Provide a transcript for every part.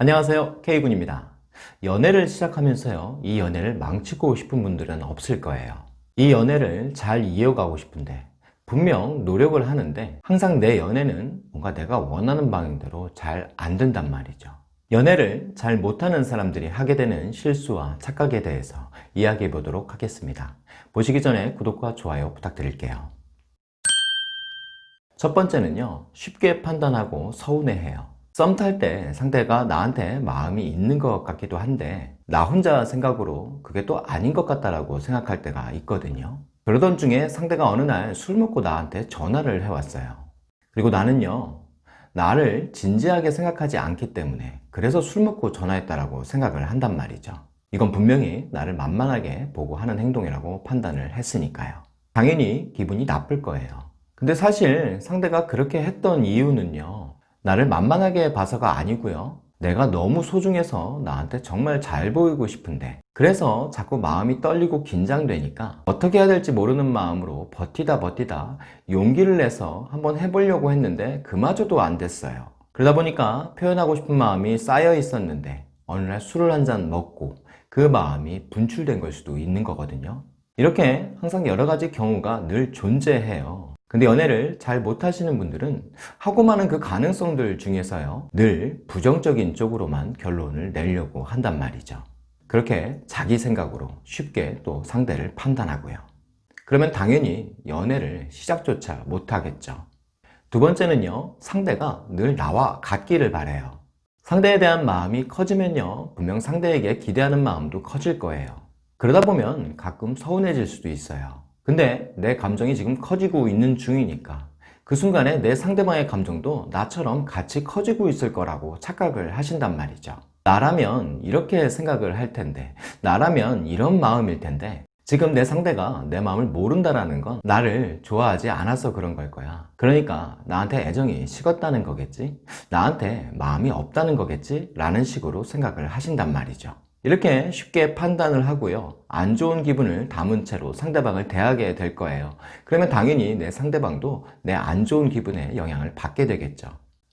안녕하세요. K군입니다. 연애를 시작하면서요 이 연애를 망치고 싶은 분들은 없을 거예요. 이 연애를 잘 이어가고 싶은데 분명 노력을 하는데 항상 내 연애는 뭔가 내가 원하는 방향대로 잘 안 된단 말이죠. 연애를 잘 못하는 사람들이 하게 되는 실수와 착각에 대해서 이야기해 보도록 하겠습니다. 보시기 전에 구독과 좋아요 부탁드릴게요. 첫 번째는요 쉽게 판단하고 서운해해요 썸 탈 때 상대가 나한테 마음이 있는 것 같기도 한데 나 혼자 생각으로 그게 또 아닌 것 같다라고 생각할 때가 있거든요. 그러던 중에 상대가 어느 날 술 먹고 나한테 전화를 해왔어요. 그리고 나는요 나를 진지하게 생각하지 않기 때문에 그래서 술 먹고 전화했다라고 생각을 한단 말이죠. 이건 분명히 나를 만만하게 보고 하는 행동이라고 판단을 했으니까요. 당연히 기분이 나쁠 거예요. 근데 사실 상대가 그렇게 했던 이유는요 나를 만만하게 봐서가 아니고요. 내가 너무 소중해서 나한테 정말 잘 보이고 싶은데. 그래서 자꾸 마음이 떨리고 긴장되니까 어떻게 해야 될지 모르는 마음으로 버티다 버티다 용기를 내서 한번 해보려고 했는데 그마저도 안 됐어요. 그러다 보니까 표현하고 싶은 마음이 쌓여 있었는데 어느 날 술을 한 잔 먹고 그 마음이 분출된 걸 수도 있는 거거든요. 이렇게 항상 여러 가지 경우가 늘 존재해요 근데 연애를 잘 못하시는 분들은 하고 많은 그 가능성들 중에서요 늘 부정적인 쪽으로만 결론을 내려고 한단 말이죠. 그렇게 자기 생각으로 쉽게 또 상대를 판단하고요. 그러면 당연히 연애를 시작조차 못하겠죠. 두 번째는요 상대가 늘 나와 같기를 바래요. 상대에 대한 마음이 커지면요 분명 상대에게 기대하는 마음도 커질 거예요. 그러다 보면 가끔 서운해질 수도 있어요 근데 내 감정이 지금 커지고 있는 중이니까 그 순간에 내 상대방의 감정도 나처럼 같이 커지고 있을 거라고 착각을 하신단 말이죠. 나라면 이렇게 생각을 할 텐데 나라면 이런 마음일 텐데 지금 내 상대가 내 마음을 모른다라는 건 나를 좋아하지 않아서 그런 걸 거야. 그러니까 나한테 애정이 식었다는 거겠지? 나한테 마음이 없다는 거겠지? 라는 식으로 생각을 하신단 말이죠 이렇게 쉽게 판단을 하고요. 안 좋은 기분을 담은 채로 상대방을 대하게 될 거예요. 그러면 당연히 내 상대방도 내 안 좋은 기분에 영향을 받게 되겠죠.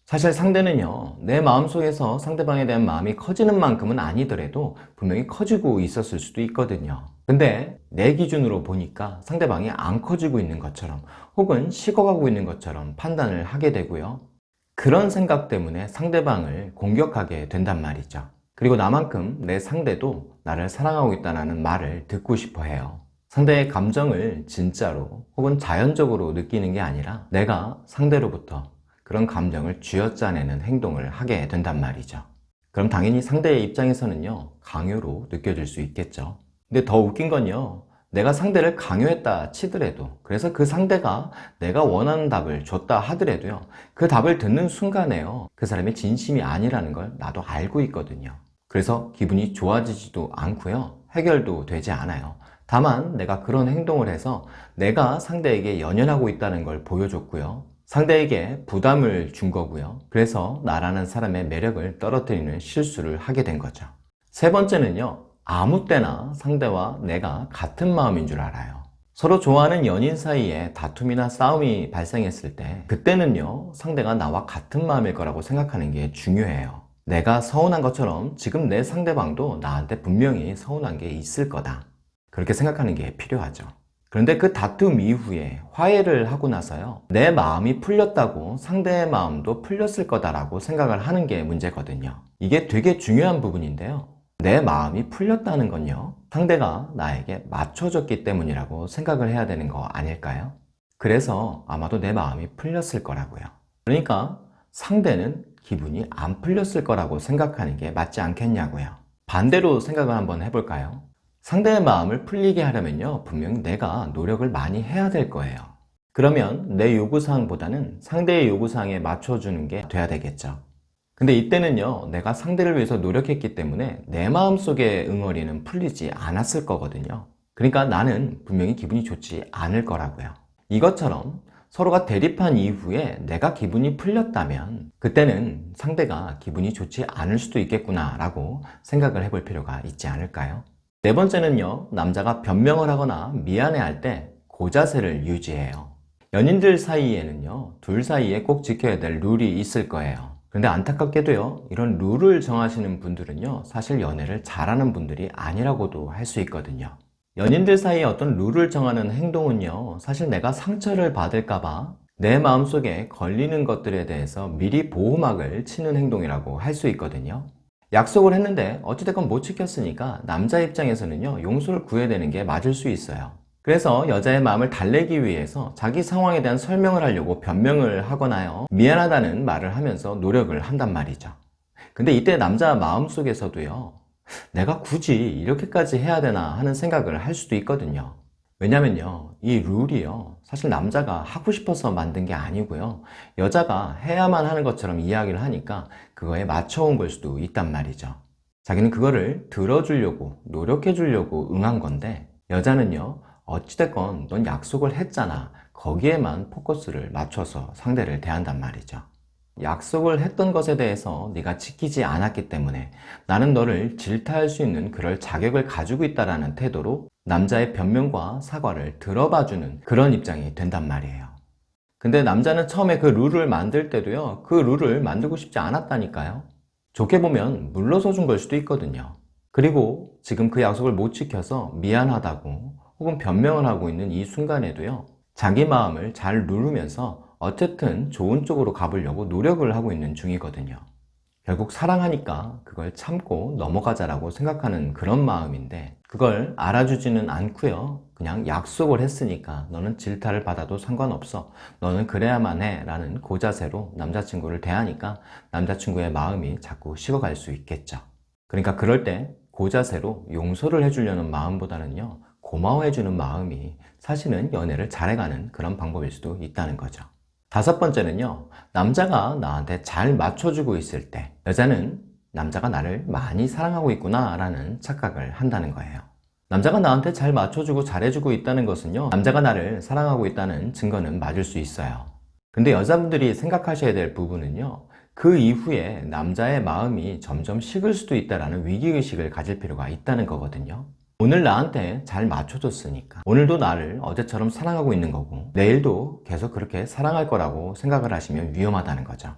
사실 상대는요 내 마음속에서 상대방에 대한 마음이 커지는 만큼은 아니더라도 분명히 커지고 있었을 수도 있거든요. 근데 내 기준으로 보니까 상대방이 안 커지고 있는 것처럼 혹은 식어가고 있는 것처럼 판단을 하게 되고요. 그런 생각 때문에 상대방을 공격하게 된단 말이죠 그리고 나만큼 내 상대도 나를 사랑하고 있다는 말을 듣고 싶어 해요. 상대의 감정을 진짜로 혹은 자연적으로 느끼는 게 아니라 내가 상대로부터 그런 감정을 쥐어짜내는 행동을 하게 된단 말이죠. 그럼 당연히 상대의 입장에서는요 강요로 느껴질 수 있겠죠. 근데 더 웃긴 건요 내가 상대를 강요했다 치더라도 그래서 그 상대가 내가 원하는 답을 줬다 하더라도요 그 답을 듣는 순간에요 그 사람이 진심이 아니라는 걸 나도 알고 있거든요 그래서 기분이 좋아지지도 않고요. 해결도 되지 않아요. 다만 내가 그런 행동을 해서 내가 상대에게 연연하고 있다는 걸 보여줬고요. 상대에게 부담을 준 거고요. 그래서 나라는 사람의 매력을 떨어뜨리는 실수를 하게 된 거죠. 세 번째는요. 아무 때나 상대와 내가 같은 마음인 줄 알아요. 서로 좋아하는 연인 사이에 다툼이나 싸움이 발생했을 때 그때는요. 상대가 나와 같은 마음일 거라고 생각하는 게 중요해요 내가 서운한 것처럼 지금 내 상대방도 나한테 분명히 서운한 게 있을 거다. 그렇게 생각하는 게 필요하죠. 그런데 그 다툼 이후에 화해를 하고 나서요. 내 마음이 풀렸다고 상대의 마음도 풀렸을 거다라고 생각을 하는 게 문제거든요. 이게 되게 중요한 부분인데요. 내 마음이 풀렸다는 건요. 상대가 나에게 맞춰졌기 때문이라고 생각을 해야 되는 거 아닐까요? 그래서 아마도 내 마음이 풀렸을 거라고요. 그러니까 상대는 기분이 안 풀렸을 거라고 생각하는 게 맞지 않겠냐고요. 반대로 생각을 한번 해볼까요? 상대의 마음을 풀리게 하려면요 분명히 내가 노력을 많이 해야 될 거예요. 그러면 내 요구사항보다는 상대의 요구사항에 맞춰주는 게 돼야 되겠죠. 근데 이때는요 내가 상대를 위해서 노력했기 때문에 내 마음속의 응어리는 풀리지 않았을 거거든요. 그러니까 나는 분명히 기분이 좋지 않을 거라고요. 이것처럼 서로가 대립한 이후에 내가 기분이 풀렸다면 그때는 상대가 기분이 좋지 않을 수도 있겠구나 라고 생각을 해볼 필요가 있지 않을까요? 네 번째는요 남자가 변명을 하거나 미안해 할 때 고자세를 유지해요 연인들 사이에는요 둘 사이에 꼭 지켜야 될 룰이 있을 거예요 근데 안타깝게도요, 이런 룰을 정하시는 분들은요, 사실 연애를 잘하는 분들이 아니라고도 할 수 있거든요. 연인들 사이에 어떤 룰을 정하는 행동은요, 사실 내가 상처를 받을까봐 내 마음속에 걸리는 것들에 대해서 미리 보호막을 치는 행동이라고 할 수 있거든요. 약속을 했는데 어찌됐건 못 지켰으니까 남자 입장에서는요, 용서를 구해야 되는 게 맞을 수 있어요. 그래서 여자의 마음을 달래기 위해서 자기 상황에 대한 설명을 하려고 변명을 하거나요 미안하다는 말을 하면서 노력을 한단 말이죠 근데 이때 남자 마음속에서도요 내가 굳이 이렇게까지 해야 되나 하는 생각을 할 수도 있거든요. 왜냐면요 이 룰이요. 사실 남자가 하고 싶어서 만든 게 아니고요. 여자가 해야만 하는 것처럼 이야기를 하니까 그거에 맞춰온 걸 수도 있단 말이죠. 자기는 그거를 들어주려고 노력해 주려고 응한 건데 여자는요 어찌됐건 넌 약속을 했잖아. 거기에만 포커스를 맞춰서 상대를 대한단 말이죠 약속을 했던 것에 대해서 네가 지키지 않았기 때문에 나는 너를 질타할 수 있는 그럴 자격을 가지고 있다는 태도로 남자의 변명과 사과를 들어봐주는 그런 입장이 된단 말이에요. 근데 남자는 처음에 그 룰을 만들 때도요 그 룰을 만들고 싶지 않았다니까요. 좋게 보면 물러서 준 걸 수도 있거든요. 그리고 지금 그 약속을 못 지켜서 미안하다고 혹은 변명을 하고 있는 이 순간에도요 자기 마음을 잘 누르면서 어쨌든 좋은 쪽으로 가보려고 노력을 하고 있는 중이거든요. 결국 사랑하니까 그걸 참고 넘어가자라고 생각하는 그런 마음인데 그걸 알아주지는 않고요. 그냥 약속을 했으니까 너는 질타를 받아도 상관없어. 너는 그래야만 해 라는 고자세로 남자친구를 대하니까 남자친구의 마음이 자꾸 식어갈 수 있겠죠. 그러니까 그럴 때 고자세로 용서를 해주려는 마음보다는요 고마워해주는 마음이 사실은 연애를 잘해가는 그런 방법일 수도 있다는 거죠 다섯 번째는요 남자가 나한테 잘 맞춰주고 있을 때 여자는 남자가 나를 많이 사랑하고 있구나 라는 착각을 한다는 거예요. 남자가 나한테 잘 맞춰주고 잘해주고 있다는 것은요 남자가 나를 사랑하고 있다는 증거는 맞을 수 있어요. 근데 여자분들이 생각하셔야 될 부분은요 그 이후에 남자의 마음이 점점 식을 수도 있다는 위기의식을 가질 필요가 있다는 거거든요 오늘 나한테 잘 맞춰줬으니까 오늘도 나를 어제처럼 사랑하고 있는 거고 내일도 계속 그렇게 사랑할 거라고 생각을 하시면 위험하다는 거죠.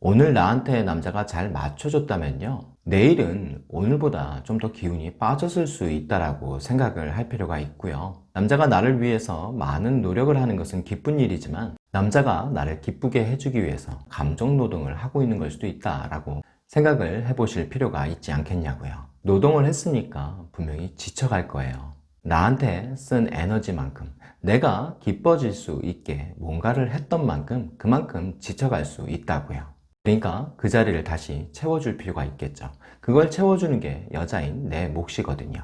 오늘 나한테 남자가 잘 맞춰줬다면요. 내일은 오늘보다 좀 더 기운이 빠졌을 수 있다고 생각을 할 필요가 있고요. 남자가 나를 위해서 많은 노력을 하는 것은 기쁜 일이지만 남자가 나를 기쁘게 해주기 위해서 감정노동을 하고 있는 걸 수도 있다라고 생각을 해보실 필요가 있지 않겠냐고요 노동을 했으니까 분명히 지쳐갈 거예요. 나한테 쓴 에너지만큼 내가 기뻐질 수 있게 뭔가를 했던 만큼 그만큼 지쳐갈 수 있다고요. 그러니까 그 자리를 다시 채워줄 필요가 있겠죠. 그걸 채워주는 게 여자인 내 몫이거든요.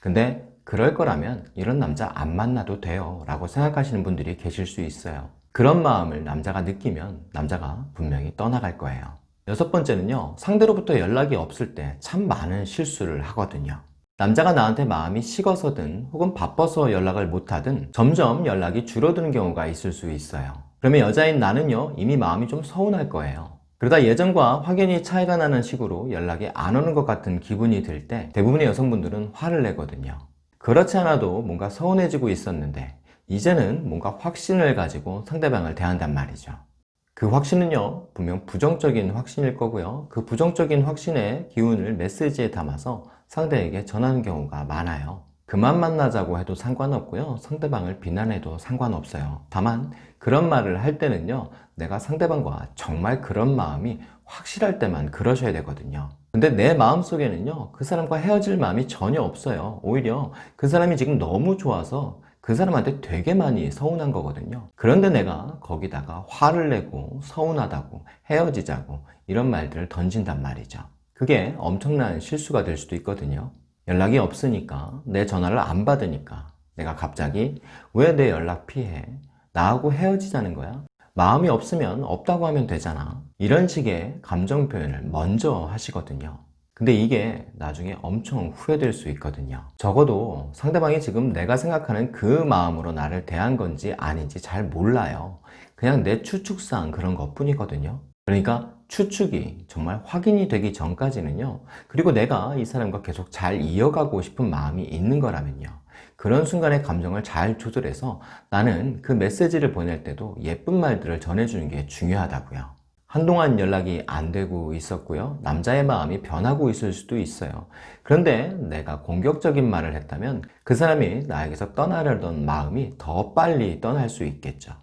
근데 그럴 거라면 이런 남자 안 만나도 돼요 라고 생각하시는 분들이 계실 수 있어요. 그런 마음을 남자가 느끼면 남자가 분명히 떠나갈 거예요 여섯 번째는요 상대로부터 연락이 없을 때 참 많은 실수를 하거든요. 남자가 나한테 마음이 식어서든 혹은 바빠서 연락을 못하든 점점 연락이 줄어드는 경우가 있을 수 있어요. 그러면 여자인 나는요 이미 마음이 좀 서운할 거예요. 그러다 예전과 확연히 차이가 나는 식으로 연락이 안 오는 것 같은 기분이 들 때 대부분의 여성분들은 화를 내거든요. 그렇지 않아도 뭔가 서운해지고 있었는데 이제는 뭔가 확신을 가지고 상대방을 대한단 말이죠 그 확신은요 분명 부정적인 확신일 거고요. 그 부정적인 확신의 기운을 메시지에 담아서 상대에게 전하는 경우가 많아요. 그만 만나자고 해도 상관없고요. 상대방을 비난해도 상관없어요. 다만 그런 말을 할 때는요 내가 상대방과 정말 그런 마음이 확실할 때만 그러셔야 되거든요. 근데 내 마음속에는요 그 사람과 헤어질 마음이 전혀 없어요. 오히려 그 사람이 지금 너무 좋아서 그 사람한테 되게 많이 서운한 거거든요. 그런데 내가 거기다가 화를 내고 서운하다고 헤어지자고 이런 말들을 던진단 말이죠. 그게 엄청난 실수가 될 수도 있거든요. 연락이 없으니까 내 전화를 안 받으니까 내가 갑자기 왜 내 연락 피해? 나하고 헤어지자는 거야? 마음이 없으면 없다고 하면 되잖아. 이런 식의 감정 표현을 먼저 하시거든요 근데 이게 나중에 엄청 후회될 수 있거든요. 적어도 상대방이 지금 내가 생각하는 그 마음으로 나를 대한 건지 아닌지 잘 몰라요. 그냥 내 추측상 그런 것 뿐이거든요. 그러니까 추측이 정말 확인이 되기 전까지는요. 그리고 내가 이 사람과 계속 잘 이어가고 싶은 마음이 있는 거라면요. 그런 순간의 감정을 잘 조절해서 나는 그 메시지를 보낼 때도 예쁜 말들을 전해주는 게 중요하다고요 한동안 연락이 안 되고 있었고요. 남자의 마음이 변하고 있을 수도 있어요. 그런데 내가 공격적인 말을 했다면 그 사람이 나에게서 떠나려던 마음이 더 빨리 떠날 수 있겠죠.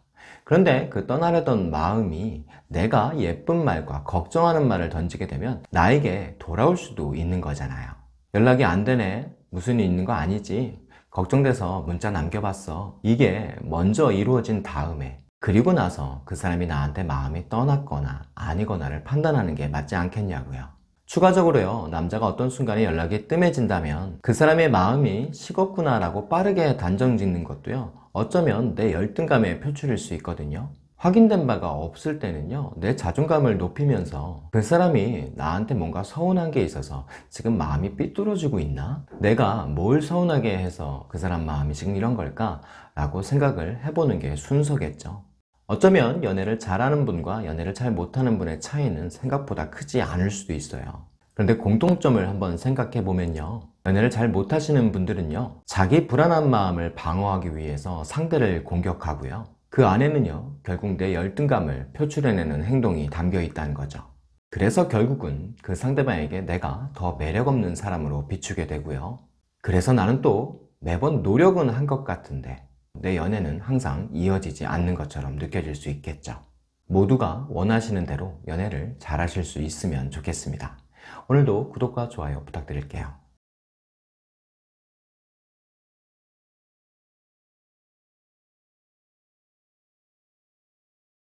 그런데 그 떠나려던 마음이 내가 예쁜 말과 걱정하는 말을 던지게 되면 나에게 돌아올 수도 있는 거잖아요. 연락이 안 되네. 무슨 일 있는 거 아니지. 걱정돼서 문자 남겨봤어. 이게 먼저 이루어진 다음에 그리고 나서 그 사람이 나한테 마음이 떠났거나 아니거나를 판단하는 게 맞지 않겠냐고요. 추가적으로요, 남자가 어떤 순간에 연락이 뜸해진다면 그 사람의 마음이 식었구나 라고 빠르게 단정 짓는 것도요, 어쩌면 내 열등감의 표출일 수 있거든요. 확인된 바가 없을 때는요, 내 자존감을 높이면서 그 사람이 나한테 뭔가 서운한 게 있어서 지금 마음이 삐뚤어지고 있나? 내가 뭘 서운하게 해서 그 사람 마음이 지금 이런 걸까? 라고 생각을 해보는 게 순서겠죠. 어쩌면 연애를 잘하는 분과 연애를 잘 못하는 분의 차이는 생각보다 크지 않을 수도 있어요. 그런데 공통점을 한번 생각해 보면요. 연애를 잘 못하시는 분들은요. 자기 불안한 마음을 방어하기 위해서 상대를 공격하고요. 그 안에는요. 결국 내 열등감을 표출해내는 행동이 담겨 있다는 거죠. 그래서 결국은 그 상대방에게 내가 더 매력없는 사람으로 비추게 되고요. 그래서 나는 또 매번 노력은 한 것 같은데 내 연애는 항상 이어지지 않는 것처럼 느껴질 수 있겠죠. 모두가 원하시는 대로 연애를 잘 하실 수 있으면 좋겠습니다. 오늘도 구독과 좋아요 부탁드릴게요.